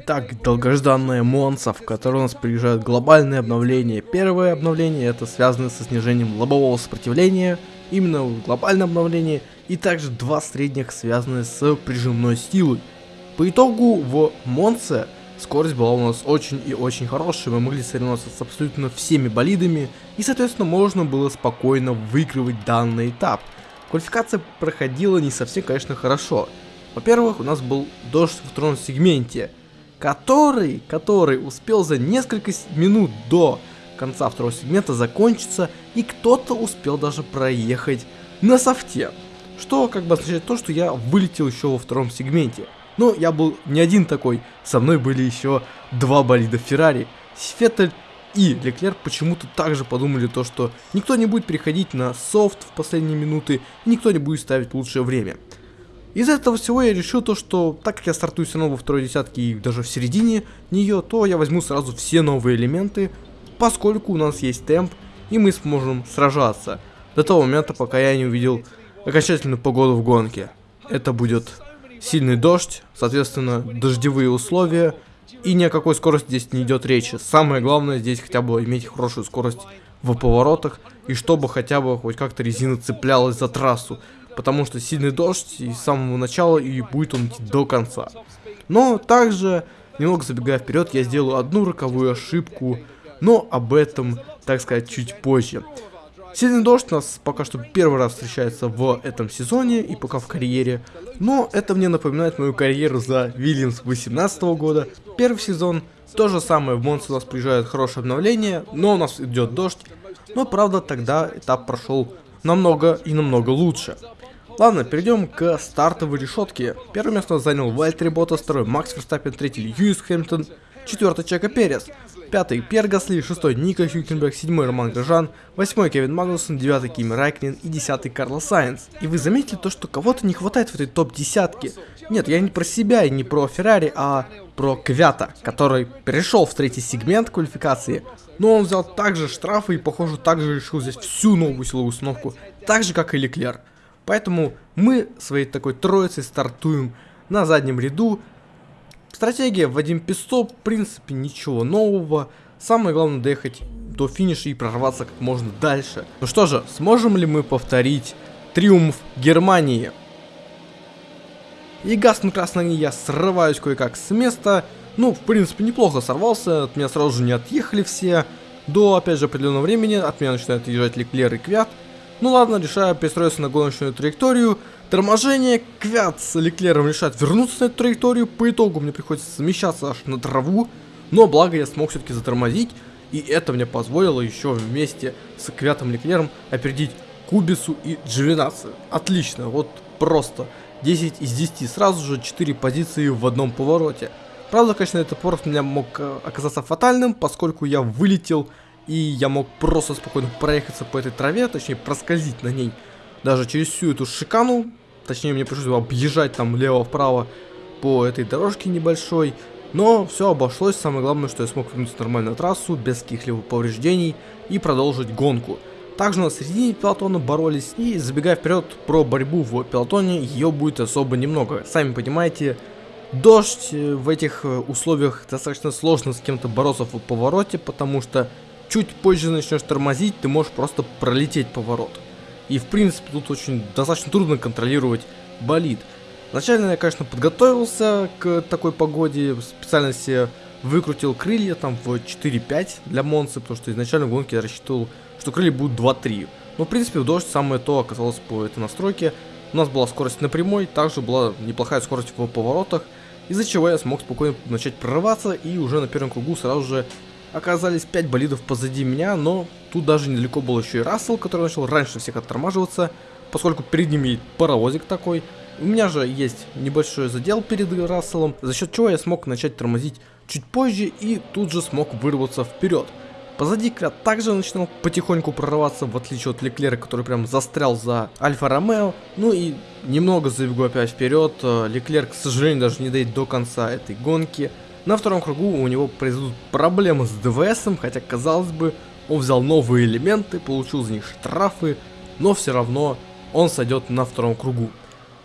Итак, долгожданная Монса, в которой у нас приезжают глобальные обновления. Первое обновление это связано со снижением лобового сопротивления, именно глобальное обновление, и также два средних, связанные с прижимной силой. По итогу в Монце скорость была у нас очень и очень хорошая, мы могли соревноваться с абсолютно всеми болидами, и соответственно можно было спокойно выигрывать данный этап. Квалификация проходила не совсем, конечно, хорошо. Во-первых, у нас был дождь в втором сегменте, который, который успел за несколько минут до конца второго сегмента закончиться, и кто-то успел даже проехать на софте. Что как бы означает то, что я вылетел еще во втором сегменте. Но я был не один такой, со мной были еще два болида Феррари. Феттель и Леклер почему-то также подумали то, что никто не будет переходить на софт в последние минуты, никто не будет ставить лучшее время. Из этого всего я решил то, что так как я стартую все равно во второй десятке и даже в середине нее, то я возьму сразу все новые элементы, поскольку у нас есть темп, и мы сможем сражаться. До того момента, пока я не увидел окончательную погоду в гонке. Это будет сильный дождь, соответственно, дождевые условия, и ни о какой скорости здесь не идет речи. Самое главное здесь хотя бы иметь хорошую скорость в поворотах, и чтобы хотя бы хоть как-то резина цеплялась за трассу потому что сильный дождь и с самого начала и будет он идти до конца. Но также, немного забегая вперед, я сделаю одну роковую ошибку, но об этом, так сказать, чуть позже. Сильный дождь у нас пока что первый раз встречается в этом сезоне и пока в карьере, но это мне напоминает мою карьеру за Вильямс 18 года. Первый сезон, то же самое, в Монс у нас приезжает хорошее обновление, но у нас идет дождь, но правда тогда этап прошел намного и намного лучше. Ладно, перейдем к стартовой решетке. Первое место занял Вальтери Ботас, второй Макс Верстаппин, третий Льюис Хэмптон, четвертый Чека Перес, пятый Пьер Гасли, шестой Ника Хюкенберг, седьмой Роман Грожан, восьмой Кевин Магнусон, девятый Кими Райкнин и десятый Карлос Сайенс. И вы заметили то, что кого-то не хватает в этой топ-десятке? Нет, я не про себя и не про Феррари, а про Квята, который перешел в третий сегмент квалификации, но он взял также штрафы и, похоже, также решил здесь всю новую силовую установку, так же, как и Леклер. Поэтому мы своей такой троицей стартуем на заднем ряду. Стратегия Вадим Песто, в принципе, ничего нового. Самое главное доехать до финиша и прорваться как можно дальше. Ну что же, сможем ли мы повторить триумф Германии? И гаснут красный я срываюсь кое-как с места. Ну, в принципе, неплохо сорвался, от меня сразу же не отъехали все. До, опять же, определенного времени от меня начинают езжать Леклер и Квят. Ну ладно, решаю перестроиться на гоночную траекторию. Торможение, Квят с Леклером решает вернуться на эту траекторию. По итогу мне приходится смещаться аж на траву. Но благо я смог все-таки затормозить. И это мне позволило еще вместе с Квятом Леклером опередить Кубису и Дживинацию. Отлично, вот просто 10 из 10, сразу же 4 позиции в одном повороте. Правда, конечно, этот поворот у меня мог э, оказаться фатальным, поскольку я вылетел и я мог просто спокойно проехаться по этой траве, точнее проскользить на ней, даже через всю эту шикану, точнее мне пришлось объезжать там лево-вправо по этой дорожке небольшой, но все обошлось, самое главное, что я смог вернуться нормально на трассу, без каких-либо повреждений и продолжить гонку. Также на середине пилотона боролись, и забегая вперед про борьбу в пилотоне, ее будет особо немного. Сами понимаете, дождь э, в этих э, условиях достаточно сложно с кем-то бороться в повороте, потому что чуть позже начнешь тормозить, ты можешь просто пролететь поворот. И в принципе тут очень достаточно трудно контролировать болид. Изначально я, конечно, подготовился к такой погоде, специально себе выкрутил крылья там в 4-5 для Монсы, потому что изначально в гонке я рассчитывал, что крылья будут 2-3. Но в принципе в дождь самое то оказалось по этой настройке. У нас была скорость на прямой, также была неплохая скорость в поворотах, из-за чего я смог спокойно начать прорываться и уже на первом кругу сразу же оказались 5 болидов позади меня, но тут даже недалеко был еще и Рассел, который начал раньше всех оттормаживаться, поскольку перед ними паровозик такой. У меня же есть небольшой задел перед Расселом, за счет чего я смог начать тормозить чуть позже и тут же смог вырваться вперед. Позади Квят также начинал потихоньку прорываться, в отличие от Леклера, который прям застрял за Альфа Ромео. Ну и немного забегу опять вперед, э, Леклер, к сожалению, даже не дойдет до конца этой гонки. На втором кругу у него произойдут проблемы с ДВСом, хотя казалось бы, он взял новые элементы, получил за них штрафы, но все равно он сойдет на втором кругу.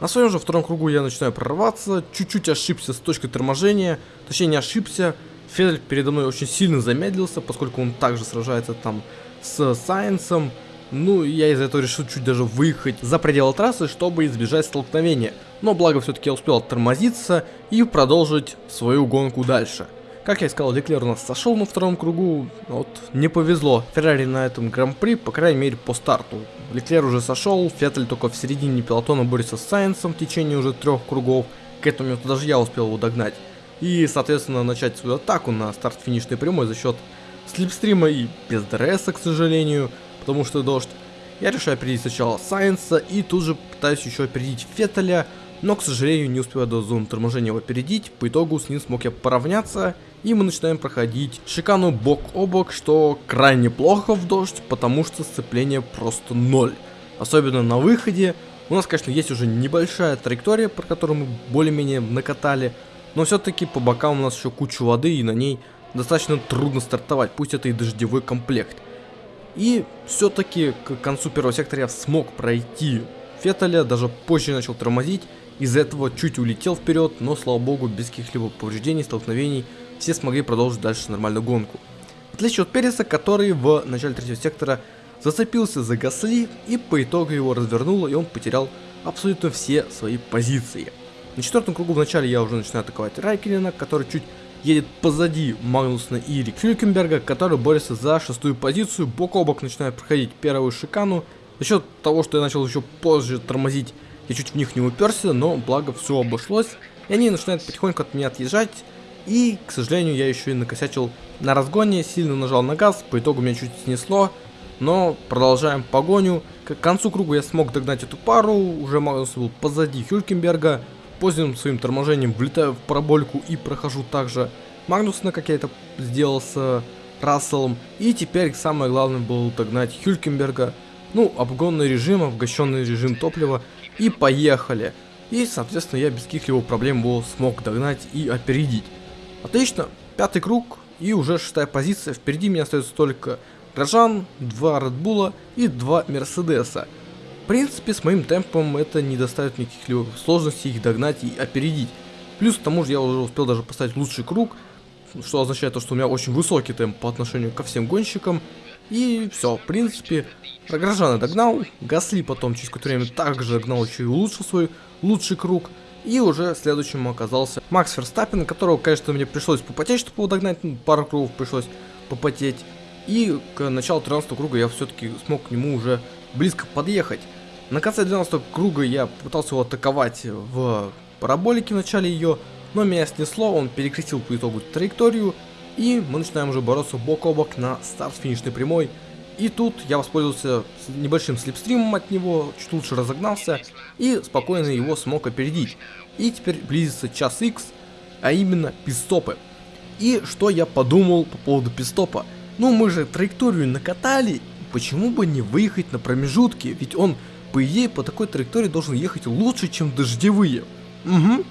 На своем же втором кругу я начинаю прорваться, чуть-чуть ошибся с точкой торможения, точнее не ошибся, Федель передо мной очень сильно замедлился, поскольку он также сражается там с Сайенсом, ну, я из-за этого решил чуть даже выехать за пределы трассы, чтобы избежать столкновения. Но благо все-таки я успел оттормозиться и продолжить свою гонку дальше. Как я сказал, Леклер у нас сошел на втором кругу, вот не повезло. Феррари на этом гран-при, по крайней мере, по старту. Леклер уже сошел, Феттель только в середине пилотона борется с Сайенсом в течение уже трех кругов. К этому моменту даже я успел его догнать. И, соответственно, начать свою атаку на старт-финишной прямой за счет слипстрима и без ДРС, к сожалению, потому что дождь. Я решаю опередить сначала Сайнса и тут же пытаюсь еще опередить Феттеля, но, к сожалению, не успеваю до зоны торможения его опередить, по итогу с ним смог я поравняться, и мы начинаем проходить шикану бок о бок, что крайне плохо в дождь, потому что сцепление просто ноль. Особенно на выходе, у нас, конечно, есть уже небольшая траектория, про которую мы более-менее накатали, но все-таки по бокам у нас еще куча воды, и на ней достаточно трудно стартовать, пусть это и дождевой комплект. И все-таки к концу первого сектора я смог пройти Феттеля, даже позже начал тормозить, из-за этого чуть улетел вперед, но слава богу без каких-либо повреждений, столкновений, все смогли продолжить дальше нормальную гонку. В отличие от Переса, который в начале третьего сектора зацепился за Гасли и по итогу его развернуло и он потерял абсолютно все свои позиции. На четвертом кругу в начале я уже начинаю атаковать Райкинена, который чуть едет позади Магнусна и Хюлькенберга, который борется за шестую позицию, бок о бок начинает проходить первую шикану. За счет того, что я начал еще позже тормозить я чуть в них не уперся, но благо все обошлось. И они начинают потихоньку от меня отъезжать. И, к сожалению, я еще и накосячил на разгоне, сильно нажал на газ, по итогу меня чуть снесло. Но продолжаем погоню. К концу круга я смог догнать эту пару, уже Магнус был позади Хюлькенберга. Поздним своим торможением влетаю в парабольку и прохожу также Магнусна, как я это сделал с Расселом. И теперь самое главное было догнать Хюлькенберга. Ну, обгонный режим, обгащенный режим топлива и поехали. И, соответственно, я без каких-либо проблем его смог догнать и опередить. Отлично, пятый круг и уже шестая позиция. Впереди меня остается только Грожан, два Редбула и два Мерседеса. В принципе, с моим темпом это не доставит никаких либо сложностей их догнать и опередить. Плюс к тому же я уже успел даже поставить лучший круг, что означает то, что у меня очень высокий темп по отношению ко всем гонщикам. И все, в принципе, Рогражана догнал, Гасли потом через какое-то время также догнал, еще и улучшил свой лучший круг. И уже следующим оказался Макс Ферстаппин, которого, конечно, мне пришлось попотеть, чтобы его догнать, ну, пару кругов пришлось попотеть. И к началу 13 круга я все-таки смог к нему уже близко подъехать. На конце 12 круга я пытался его атаковать в параболике в начале ее, но меня снесло, он перекрестил по итогу траекторию, и мы начинаем уже бороться бок о бок на старт-финишной прямой. И тут я воспользовался небольшим слепстримом от него, чуть лучше разогнался и спокойно его смог опередить. И теперь близится час X, а именно пистопы. И что я подумал по поводу пистопа? Ну мы же траекторию накатали, почему бы не выехать на промежутке, ведь он по идее по такой траектории должен ехать лучше, чем дождевые. Угу,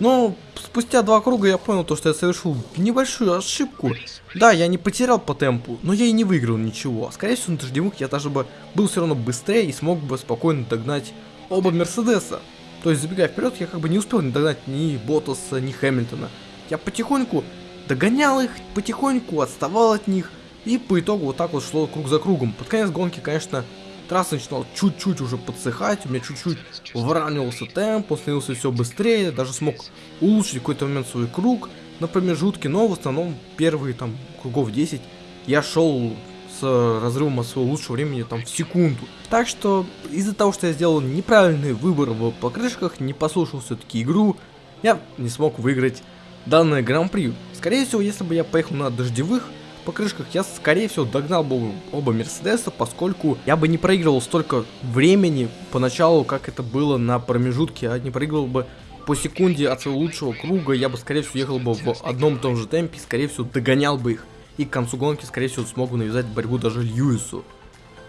но спустя два круга я понял то, что я совершил небольшую ошибку. Да, я не потерял по темпу, но я и не выиграл ничего. Скорее всего, на дождевых я даже бы был все равно быстрее и смог бы спокойно догнать оба Мерседеса. То есть, забегая вперед, я как бы не успел не догнать ни Ботаса, ни Хэмилтона. Я потихоньку догонял их, потихоньку отставал от них, и по итогу вот так вот шло круг за кругом. Под конец гонки, конечно, трасса начинала чуть-чуть уже подсыхать, у меня чуть-чуть выравнивался темп, он становился все быстрее, даже смог улучшить какой-то момент свой круг на промежутке, но в основном первые там кругов 10 я шел с разрывом от своего лучшего времени там в секунду. Так что из-за того, что я сделал неправильный выбор в покрышках, не послушал все-таки игру, я не смог выиграть данное гран-при. Скорее всего, если бы я поехал на дождевых, покрышках, я скорее всего догнал бы оба Мерседеса, поскольку я бы не проигрывал столько времени поначалу, как это было на промежутке, а не проигрывал бы по секунде от своего лучшего круга, я бы скорее всего ехал бы в одном и том же темпе, скорее всего догонял бы их. И к концу гонки, скорее всего, смогу навязать борьбу даже Льюису.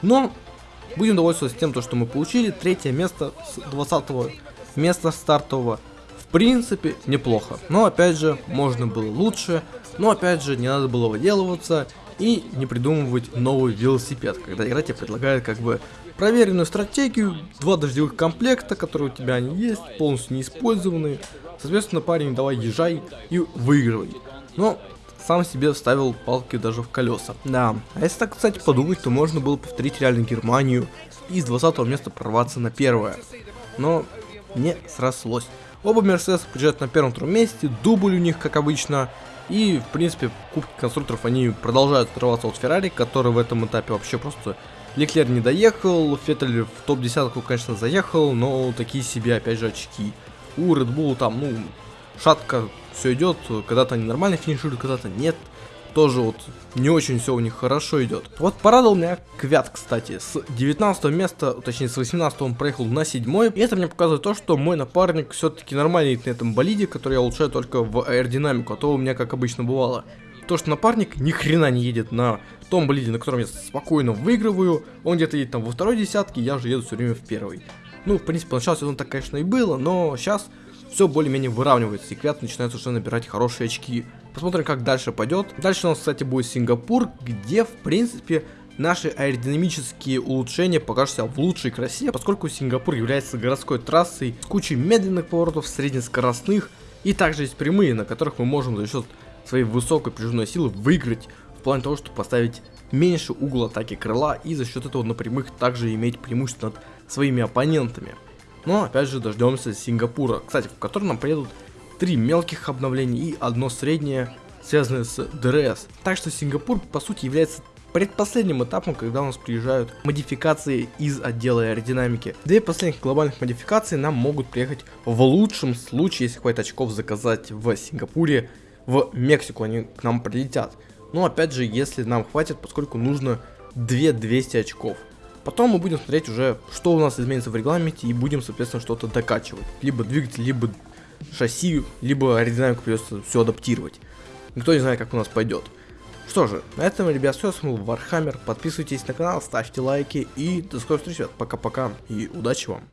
Но будем довольствоваться тем, то, что мы получили. Третье место с 20 места стартового. Принципе, неплохо. Но опять же, можно было лучше. Но опять же, не надо было выделываться и не придумывать новый велосипед, когда игра тебе предлагает как бы проверенную стратегию, два дождевых комплекта, которые у тебя они есть, полностью неиспользованные. Соответственно, парень, давай езжай и выигрывай. Но сам себе вставил палки даже в колеса. Да, а если так, кстати, подумать, то можно было повторить реально Германию и с 20 места прорваться на первое. Но не срослось. Оба Мерседеса приезжают на первом-втором месте, дубль у них, как обычно. И, в принципе, в Кубке конструкторов они продолжают отрываться от Феррари, который в этом этапе вообще просто... Леклер не доехал, Феттель в топ-10, конечно, заехал, но такие себе, опять же, очки. У Red Bull там, ну, шатко все идет, когда-то они нормально финишируют, когда-то нет тоже вот не очень все у них хорошо идет. Вот порадовал меня Квят, кстати. С 19 места, точнее с 18 он проехал на 7 и это мне показывает то, что мой напарник все-таки нормальный на этом болиде, который я улучшаю только в аэродинамику, а то у меня как обычно бывало. То, что напарник ни хрена не едет на том болиде, на котором я спокойно выигрываю, он где-то едет там во второй десятке, я же еду все время в первый. Ну, в принципе, начало сезона так, конечно, и было, но сейчас все более-менее выравнивается, и Квят начинает уже набирать хорошие очки. Посмотрим, как дальше пойдет. Дальше у нас, кстати, будет Сингапур, где, в принципе, наши аэродинамические улучшения покажутся в лучшей красе, поскольку Сингапур является городской трассой с кучей медленных поворотов, среднескоростных, и также есть прямые, на которых мы можем за счет своей высокой прижимной силы выиграть в плане того, чтобы поставить меньше угол атаки крыла и за счет этого на прямых также иметь преимущество над своими оппонентами. Но опять же дождемся Сингапура, кстати, в котором нам приедут три мелких обновления и одно среднее, связанное с ДРС. Так что Сингапур по сути является предпоследним этапом, когда у нас приезжают модификации из отдела аэродинамики. Две последних глобальных модификации нам могут приехать в лучшем случае, если хватит очков заказать в Сингапуре, в Мексику они к нам прилетят. Но опять же, если нам хватит, поскольку нужно 2200 очков. Потом мы будем смотреть уже, что у нас изменится в регламенте и будем, соответственно, что-то докачивать. Либо двигатель, либо шасси, либо аэродинамику придется все адаптировать. Никто не знает, как у нас пойдет. Что же, на этом, ребят, все, с вами был Вархаммер. Подписывайтесь на канал, ставьте лайки и до скорых встреч, пока-пока и удачи вам.